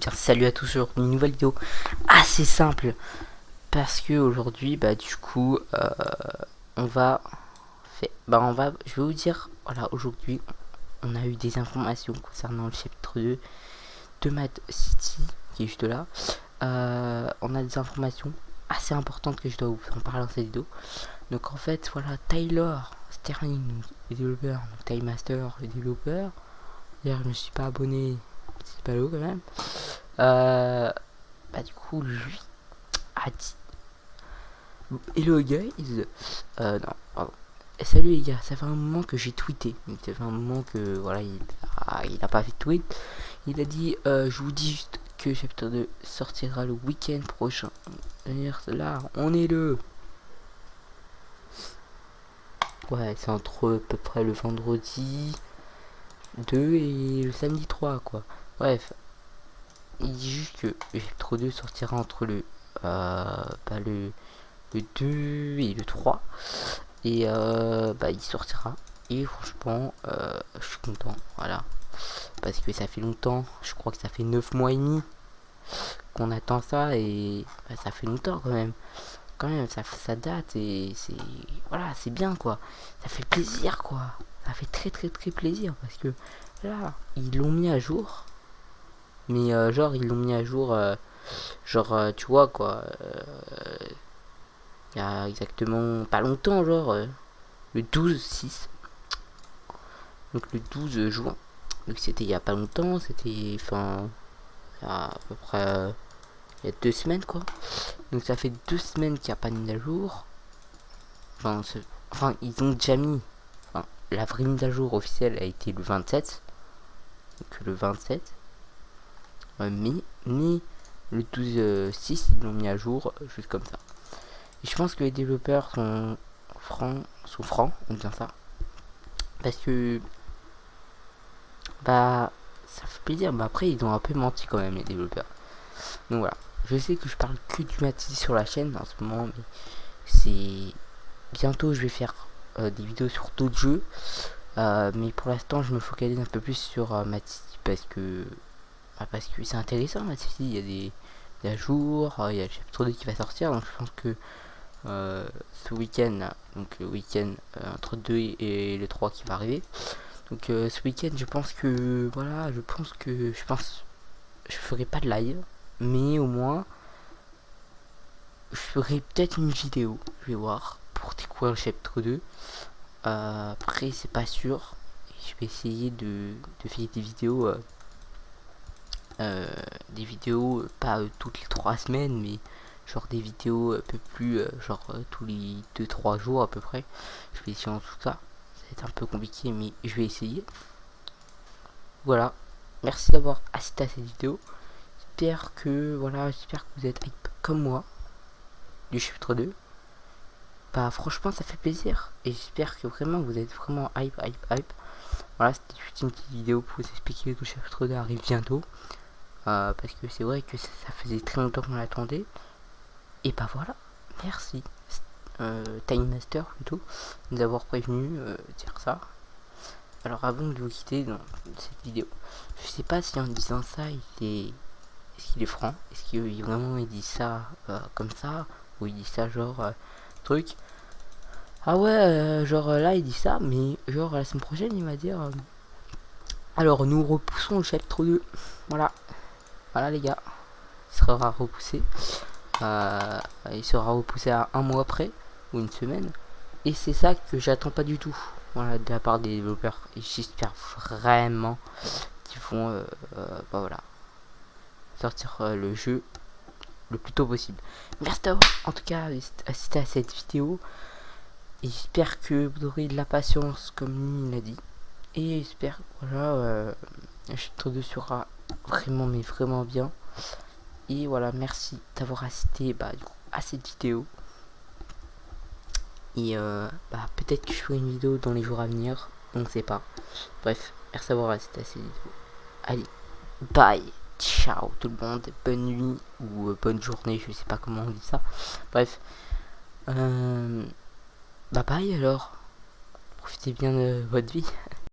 Salut à tous sur une nouvelle vidéo assez simple parce que aujourd'hui bah du coup euh, on va fait bah on va je vais vous dire voilà aujourd'hui on a eu des informations concernant le chapitre 2 de Mad City qui est juste là. Euh, on a des informations assez importantes que je dois vous en parler dans cette vidéo. Donc en fait voilà Tyler Sterling le développeur donc Time Master le développeur. D'ailleurs je me suis pas abonné c'est pas l'eau quand même. Euh, bah du coup lui a dit Hello guys euh, non pardon. Salut les gars ça fait un moment que j'ai tweeté. Ça fait un moment que voilà il a, il a pas fait de tweet. Il a dit euh, je vous dis juste que chapitre 2 sortira le week-end prochain. Là on est le ouais c'est entre à peu près le vendredi 2 et le samedi 3 quoi. Bref, il dit juste que Electro 2 sortira entre le, euh, bah, le, le 2 et le 3. Et euh, bah, il sortira. Et franchement, euh, je suis content. Voilà. Parce que ça fait longtemps. Je crois que ça fait 9 mois et demi qu'on attend ça. Et bah, ça fait longtemps quand même. Quand même, ça, ça date. Et c'est. Voilà, c'est bien quoi. Ça fait plaisir quoi. Ça fait très très très plaisir. Parce que là, ils l'ont mis à jour mais euh, genre ils l'ont mis à jour euh, genre euh, tu vois quoi il y a exactement pas longtemps genre le 12 6 donc le 12 juin. Donc c'était il y a pas longtemps c'était enfin à peu près il y a deux semaines quoi. Donc ça fait deux semaines qu'il n'y a pas de mise à jour. Enfin, enfin ils ont déjà mis enfin, la vraie mise à jour officielle a été le 27 donc le 27 mais, ni le 12.6 euh, ils l'ont mis à jour euh, juste comme ça. Et je pense que les développeurs sont francs sont francs on dit ça. Parce que bah ça fait plaisir mais après ils ont un peu menti quand même les développeurs. Donc voilà. Je sais que je parle que du Matisse sur la chaîne en ce moment mais c'est bientôt je vais faire euh, des vidéos sur d'autres jeux. Mais pour l'instant je me focalise un peu plus sur euh, parce que bah, parce que c'est intéressant il y a des, des ajours, euh, il y a le chapitre 2 qui va sortir, donc je pense que euh, ce week-end, donc le week-end euh, entre 2 et, le 3 qui va arriver, donc ce week-end je pense que, voilà, je pense que, je pense, je ferai pas de live, mais au moins, je ferai peut-être une vidéo, je vais voir, pour découvrir le chapitre 2, après c'est pas sûr, je vais essayer de, faire des vidéos des vidéos, pas euh, toutes les trois semaines, mais genre des vidéos un peu plus, euh, genre tous les 2-3 jours à peu près. Je vais essayer en tout cas. Ça va être un peu compliqué, mais je vais essayer. Voilà. Merci d'avoir assisté à cette vidéo. J'espère que, voilà, j'espère que vous êtes hype comme moi du chapitre 2. Bah franchement ça fait plaisir et j'espère que vraiment vous êtes vraiment hype hype hype. Voilà c'était juste une petite vidéo pour vous expliquer que le chapitre 2 arrive bientôt. Euh, parce que c'est vrai que ça, faisait très longtemps qu'on l'attendait. Et bah voilà, merci euh, Time Master plutôt, nous avoir prévenu euh, dire ça. Alors avant de vous quitter dans cette vidéo, je sais pas si en disant ça il est est-ce qu'il est franc? Est-ce qu'il vraiment il dit ça comme ça? Ou il dit ça genre truc? Ah ouais, genre là il dit ça, mais genre la semaine prochaine il va dire Alors nous repoussons le chapitre 2. Voilà. Voilà les gars, il sera repoussé. Euh, il sera repoussé à un mois après, ou une semaine. Et c'est ça que j'attends pas du tout, voilà, de la part des développeurs. Et j'espère vraiment qu'ils vont, euh, euh, bah voilà, sortir le jeu le plus tôt possible. Merci d'avoir en tout cas assisté à cette vidéo. J'espère que vous aurez de la patience comme il l'a dit. Et j'espère voilà, chapitre 2 sera vraiment mais vraiment bien. Et voilà merci d'avoir assisté bah, à cette vidéo. Et euh, bah, peut-être que je ferai une vidéo dans les jours à venir. On ne sait pas. Bref merci d'avoir assisté à cette vidéo. Allez bye. Ciao tout le monde. Bonne nuit ou euh, bonne journée je sais pas comment on dit ça. Bref euh, bye bye alors. Profitez bien de votre vie